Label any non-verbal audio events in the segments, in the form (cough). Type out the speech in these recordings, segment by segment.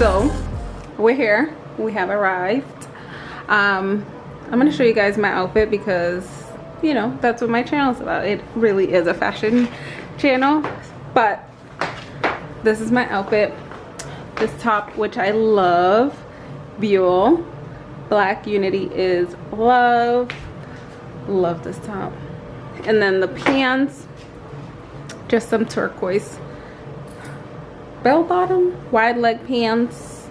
so we're here. We have arrived. Um, I'm gonna show you guys my outfit because you know that's what my channel is about. It really is a fashion channel, but this is my outfit. This top, which I love, Buell. Black Unity is love. Love this top. And then the pants, just some turquoise bell bottom wide leg pants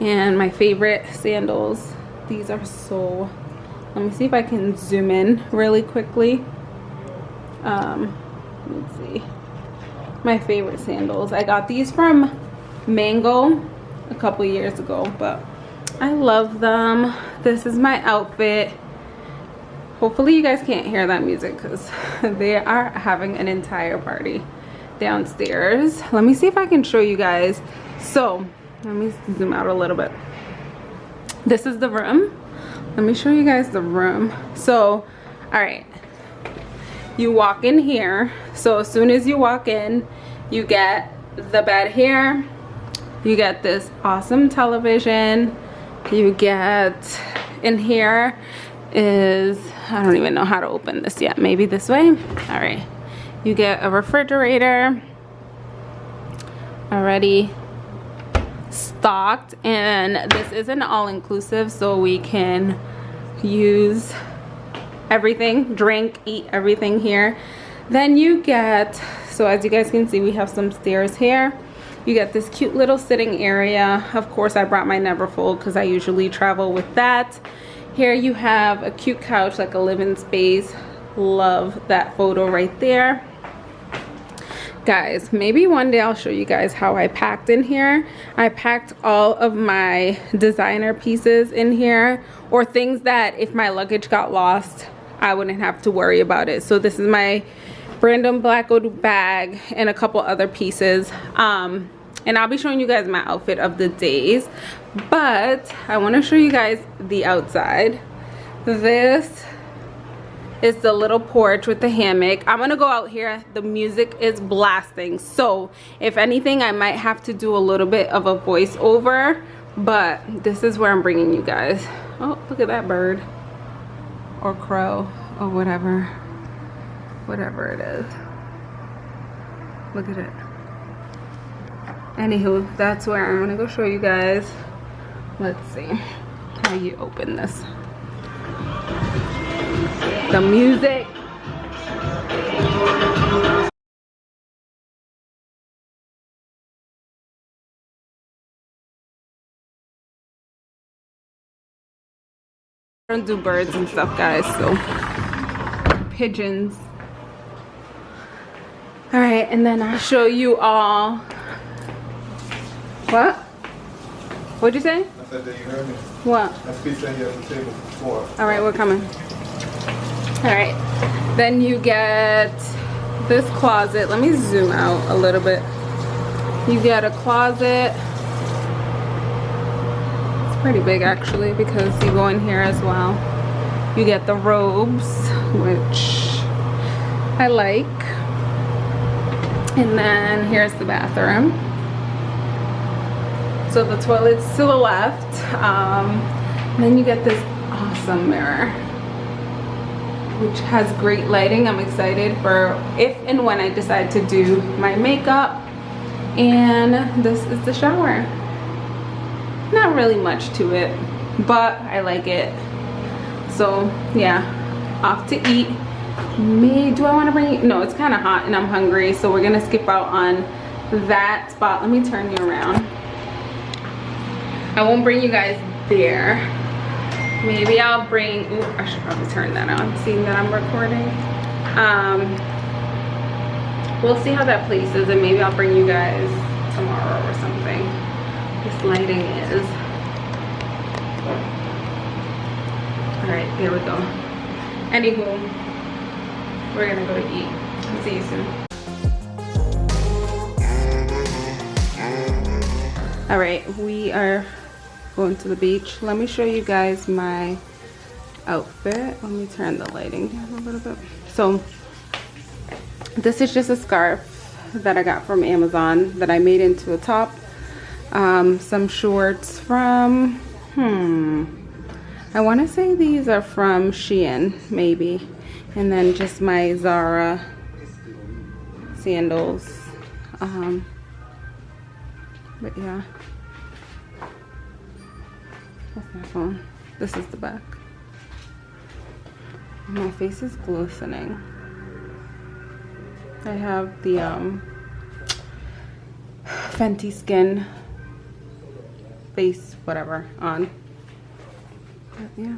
and my favorite sandals. These are so let me see if i can zoom in really quickly. Um let's see. My favorite sandals. I got these from mango a couple years ago but i love them. This is my outfit. Hopefully you guys can't hear that music because (laughs) they are having an entire party downstairs. Let me see if i can show you guys. So let me zoom out a little bit. This is the room. Let me show you guys the room. So all right. You walk in here. So as soon as you walk in you get the bed here. You get this awesome television. You get in here is i don't even know how to open this yet. Maybe this way? All right you get a refrigerator already stocked and this is an all-inclusive so we can use everything drink eat everything here. Then you get so as you guys can see we have some stairs here. You get this cute little sitting area. Of course i brought my neverfull because i usually travel with that. Here you have a cute couch like a living space. Love that photo right there guys maybe one day i'll show you guys how i packed in here. I packed all of my designer pieces in here or things that if my luggage got lost i wouldn't have to worry about it. So this is my Brandon Blackwood bag and a couple other pieces. Um and i'll be showing you guys my outfit of the days but i want to show you guys the outside. This is the little porch with the hammock. I'm gonna go out here. The music is blasting. So if anything i might have to do a little bit of a voiceover but this is where i'm bringing you guys. Oh look at that bird or crow or whatever whatever it is. Look at it. Anywho that's where i'm gonna go show you guys. Let's see how you open this the music. I don't do birds and stuff guys so. Pigeons. All right and then i'll show you all. What? What'd you say? I said that you heard me. what? Pizza here at the table. Before. all right we're coming all right. Then you get this closet. Let me zoom out a little bit. You get a closet. It's pretty big actually because you go in here as well. You get the robes which i like. And then here's the bathroom. So the toilet's to the left. Um, then you get this awesome mirror which has great lighting. I'm excited for if and when I decide to do my makeup. And this is the shower. Not really much to it, but I like it. So yeah, off to eat. Me, do I want to bring? No, it's kind of hot and I'm hungry. So we're to skip out on that spot. Let me turn you around. I won't bring you guys there maybe i'll bring ooh, i should probably turn that on seeing that i'm recording um we'll see how that place is and maybe i'll bring you guys tomorrow or something this lighting is all right there we go anywho we're gonna go eat. See you soon. All right, we are going to the beach. Let me show you guys my outfit. Let me turn the lighting down a little bit. So this is just a scarf that I got from Amazon that I made into a top. Um, some shorts from, hmm, I want to say these are from Shein, maybe. And then just my Zara sandals. Um, but yeah. What's my phone? This is the back. My face is glistening. I have the um, Fenty Skin face whatever on. But yeah.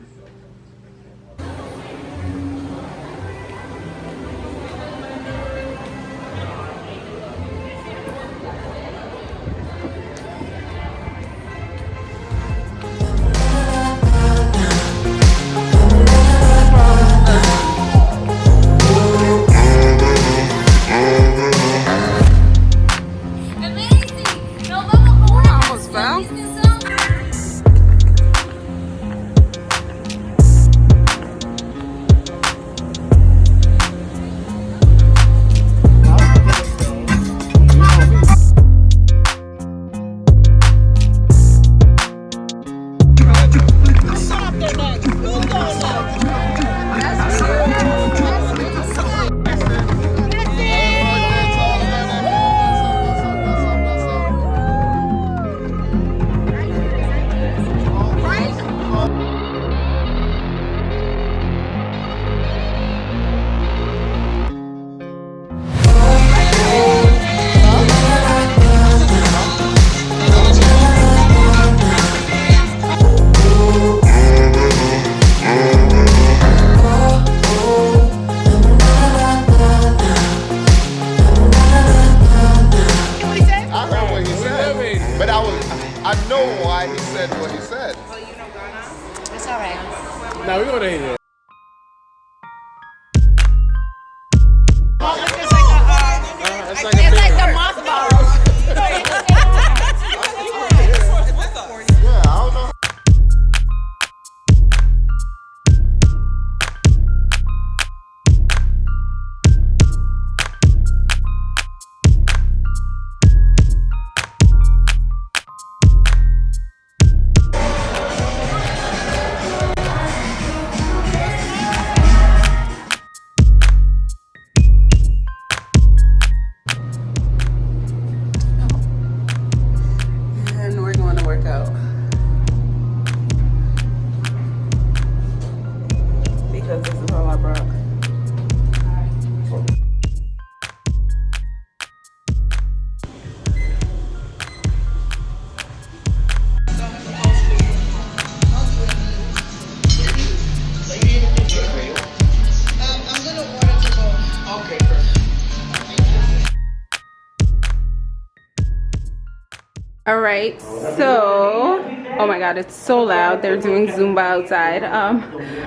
So oh my god, it's so loud. They're doing Zumba outside. Um,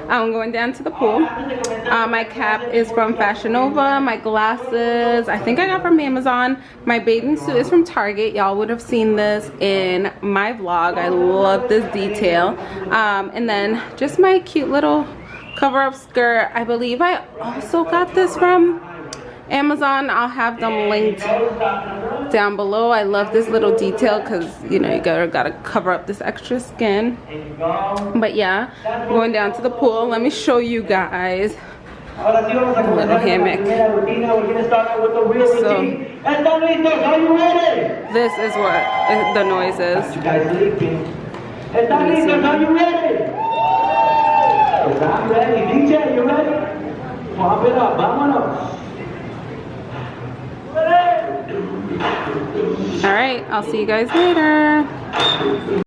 I'm going down to the pool. Uh, my cap is from Fashion Nova. My glasses, I think I got from Amazon. My bathing suit is from Target. Y'all would have seen this in my vlog. I love this detail. Um, and then just my cute little cover-up skirt. I believe I also got this from Amazon. I'll have them linked down below. I love this little detail because you know you gotta gotta cover up this extra skin. But yeah, going down to the pool. Let me show you guys the little hammock. So this is what uh, the noise is. You guys sleeping. ¿Están listos? Are you ready? I'm ready. DJ, you ready? Pump it up. Vámonos. All right, I'll see you guys later.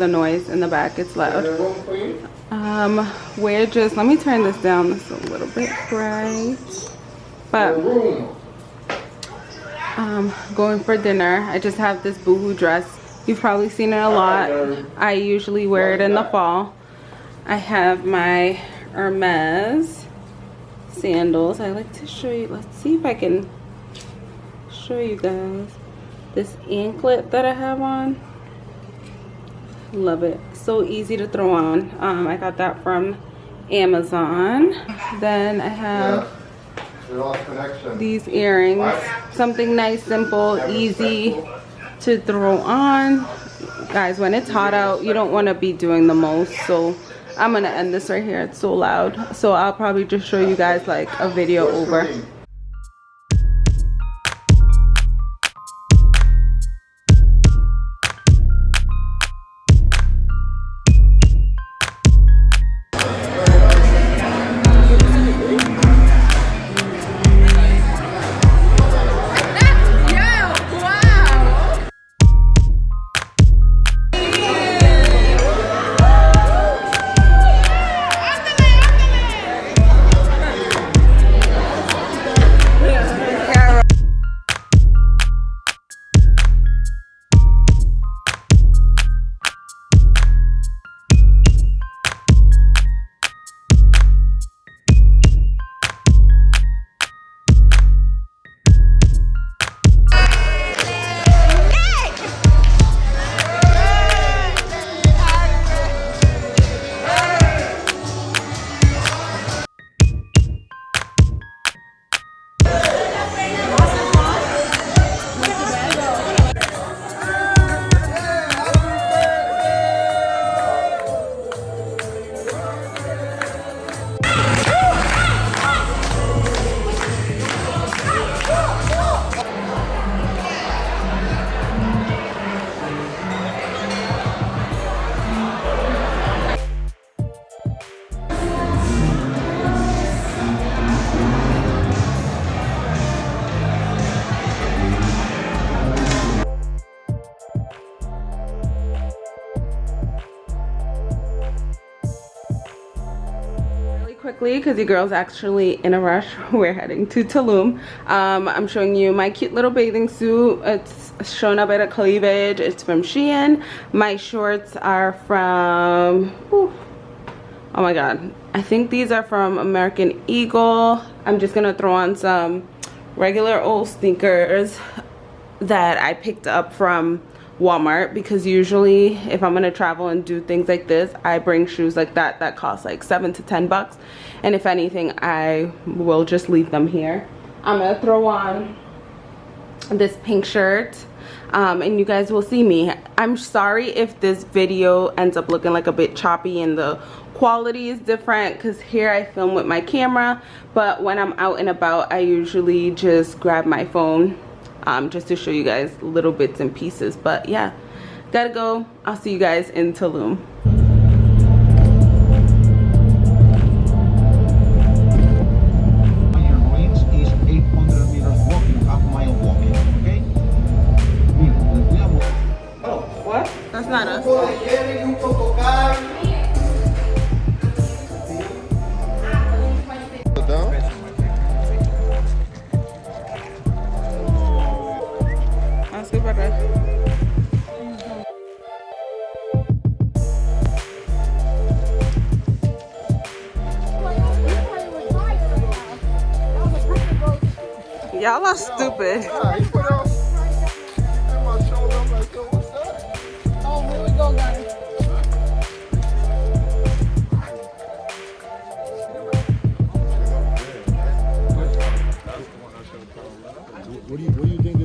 The noise in the back, it's loud. Um, we're just, let me turn this down, it's a little bit bright. But, um, going for dinner. I just have this boohoo dress. You've probably seen it a lot. I usually wear it in the fall. I have my Hermes sandals. I like to show you, let's see if I can show you guys this anklet that I have on. Love it. So easy to throw on. Um, I got that from Amazon. Then I have these earrings. Something nice, simple, easy to throw on. Guys, when it's hot out, you don't want to be doing the most. So I'm going to end this right here. It's so loud. So I'll probably just show you guys like a video over. Quickly because the girl's actually in a rush (laughs) we're heading to Tulum. Um, I'm showing you my cute little bathing suit. It's shown up at a cleavage. It's from Shein. My shorts are from whew, oh my god. I think these are from American Eagle. I'm just gonna throw on some regular old sneakers that I picked up from Walmart because usually if I'm gonna travel and do things like this I bring shoes like that that cost like seven to ten bucks and if anything I will just leave them here. I'm gonna throw on this pink shirt um, and you guys will see me. I'm sorry if this video ends up looking like a bit choppy and the quality is different because here I film with my camera but when I'm out and about I usually just grab my phone um, just to show you guys little bits and pieces. But yeah gotta go. I'll see you guys in Tulum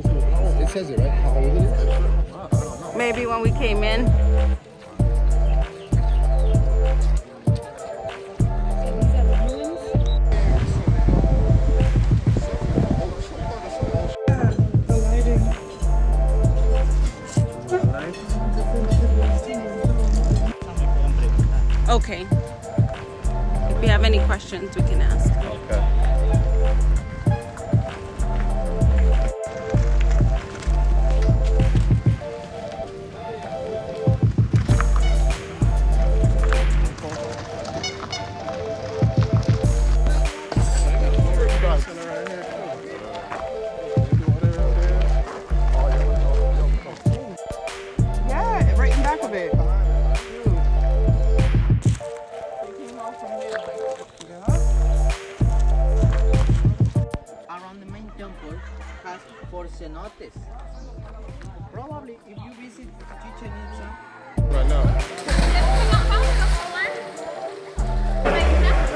it says it right. How old it is? Maybe when we came in. Okay. If you have any questions, we can ask. Cenotes. Probably if you visit Chichen Itza, Right now.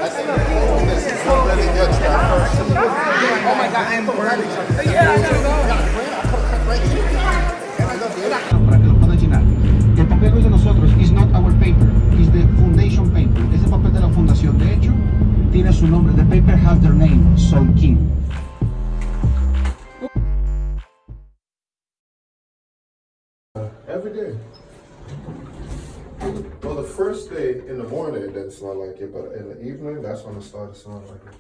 I oh my god, I'm burning. Yeah, gotta Para que lo puedan llenar. El papel no es de nosotros, is not our paper, is the foundation paper. Es el papel de la fundación. De hecho, tiene su nombre. The paper has their name, Soul King. Day. Well, the first day in the morning it didn't smell like it, but in the evening, that's when it started smelling like it.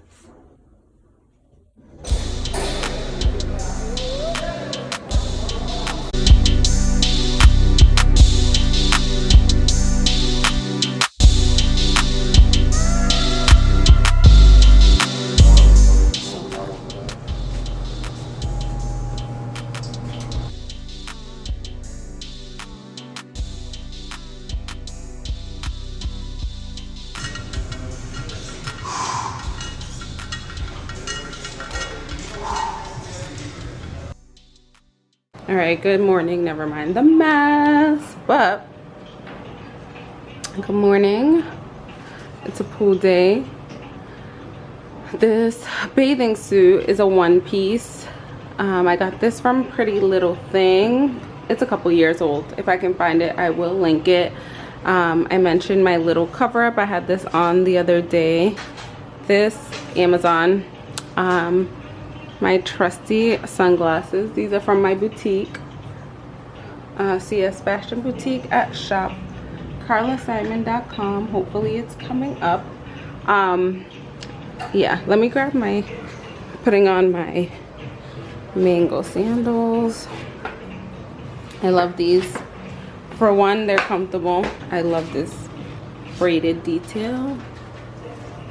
All right, good morning. Never mind the mess, but good morning. It's a pool day. This bathing suit is a one piece. Um, I got this from Pretty Little Thing. It's a couple years old. If I can find it, I will link it. Um, I mentioned my little cover up. I had this on the other day. This Amazon. Um, my trusty sunglasses. These are from my boutique uh, cs fashion boutique at shop carlasimon.com hopefully it's coming up. Um yeah let me grab my putting on my mango sandals. I love these. For one they're comfortable. I love this braided detail.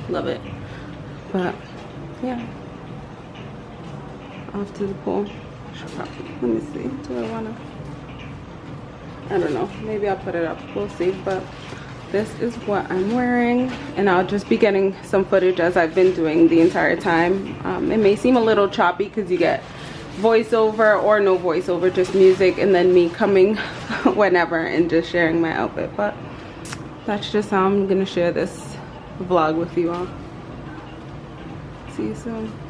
Love it. But yeah to the pool. Let me see. Do I wanna? I don't know. Maybe I'll put it up. We'll see. But this is what I'm wearing, and I'll just be getting some footage as I've been doing the entire time. Um, it may seem a little choppy because you get voiceover or no voiceover, just music, and then me coming (laughs) whenever and just sharing my outfit. But that's just how I'm gonna share this vlog with you all. See you soon.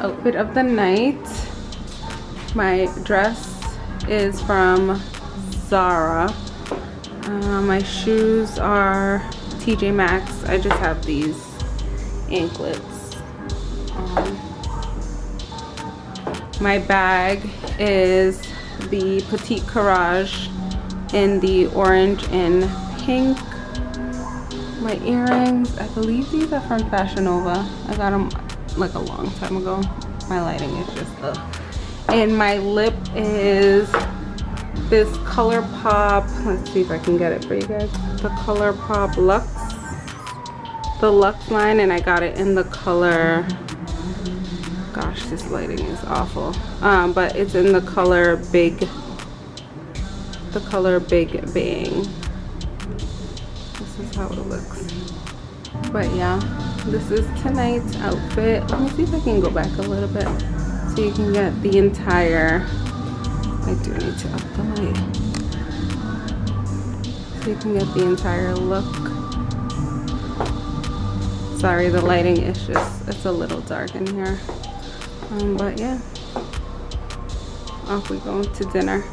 Outfit of the night. My dress is from Zara. Uh, my shoes are TJ Maxx. I just have these anklets. Um, my bag is the Petite Courage in the orange and pink. My earrings, I believe these are from Fashion Nova. I got them like a long time ago. My lighting is just ugh. And my lip is this Color Pop. Let's see if I can get it for you guys. The Color Pop Luxe. The Luxe line and I got it in the color gosh this lighting is awful um, but it's in the color big the color big bang this is how it looks but yeah this is tonight's outfit. Let me see if i can go back a little bit so you can get the entire i do need to up the light. So you can get the entire look. Sorry the lighting is just it's a little dark in here. Um, but yeah. Off we go to dinner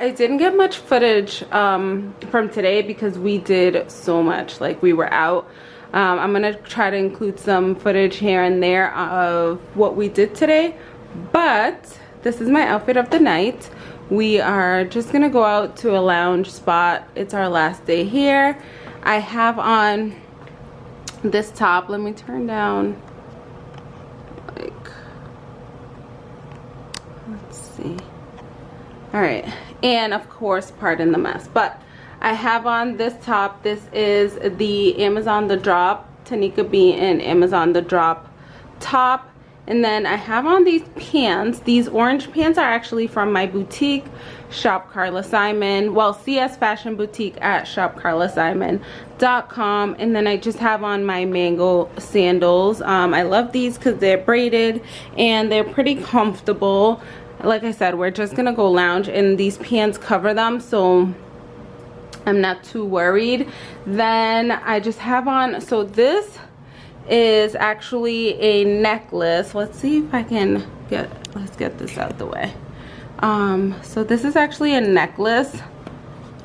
i didn't get much footage um from today because we did so much. Like we were out. Um, i'm gonna try to include some footage here and there of what we did today but this is my outfit of the night. We are just gonna go out to a lounge spot. It's our last day here. I have on this top. Let me turn down like let's see all right. And of course pardon the mess but i have on this top this is the amazon the drop tanika b and amazon the drop top. And then i have on these pants these orange pants are actually from my boutique shop carla simon. Well cs fashion boutique at shopcarlasimon.com and then i just have on my mango sandals. Um, i love these because they're braided and they're pretty comfortable like i said we're just gonna go lounge and these pants cover them so i'm not too worried. Then i just have on so this is actually a necklace. Let's see if i can get let's get this out the way. Um so this is actually a necklace.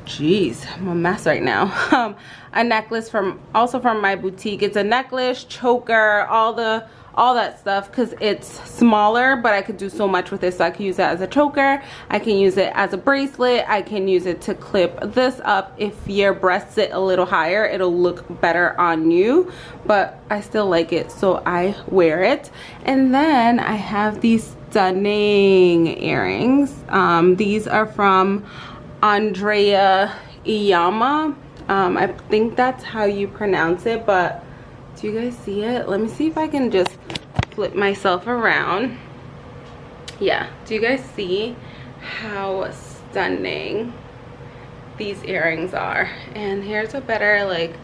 Jeez i'm a mess right now. (laughs) Um a necklace from also from my boutique. It's a necklace choker all the all that stuff because it's smaller but i could do so much with it. So i can use it as a choker i can use it as a bracelet i can use it to clip this up. If your breasts sit a little higher it'll look better on you but i still like it so i wear it. And then i have these stunning earrings. Um, these are from Andrea Iyamah. Um, i think that's how you pronounce it but do you guys see it? Let me see if i can just flip myself around. Yeah do you guys see how stunning these earrings are? And here's a better like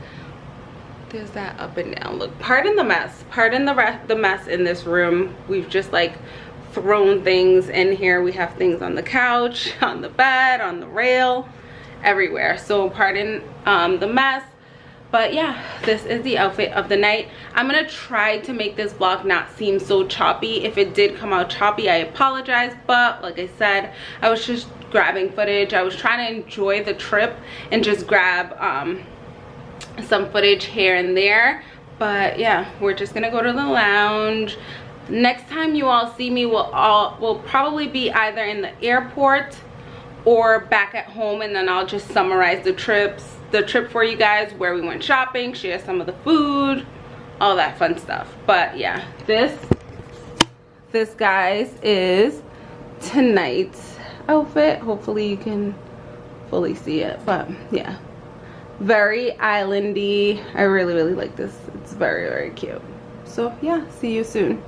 there's that up and down look. Pardon the mess. Pardon the the mess in this room. We've just like thrown things in here. We have things on the couch (laughs) on the bed on the rail everywhere. So pardon um, the mess but yeah this is the outfit of the night. I'm gonna try to make this vlog not seem so choppy. If it did come out choppy i apologize. But like i said i was just grabbing footage. I was trying to enjoy the trip and just grab um, some footage here and there. But yeah we're just gonna go to the lounge. Next time you all see me will all will probably be either in the airport or back at home and then i'll just summarize the trips the trip for you guys where we went shopping share some of the food all that fun stuff. But yeah this this guys is tonight's outfit. Hopefully you can fully see it but yeah. Very islandy. I really really like this. It's very very cute. So yeah see you soon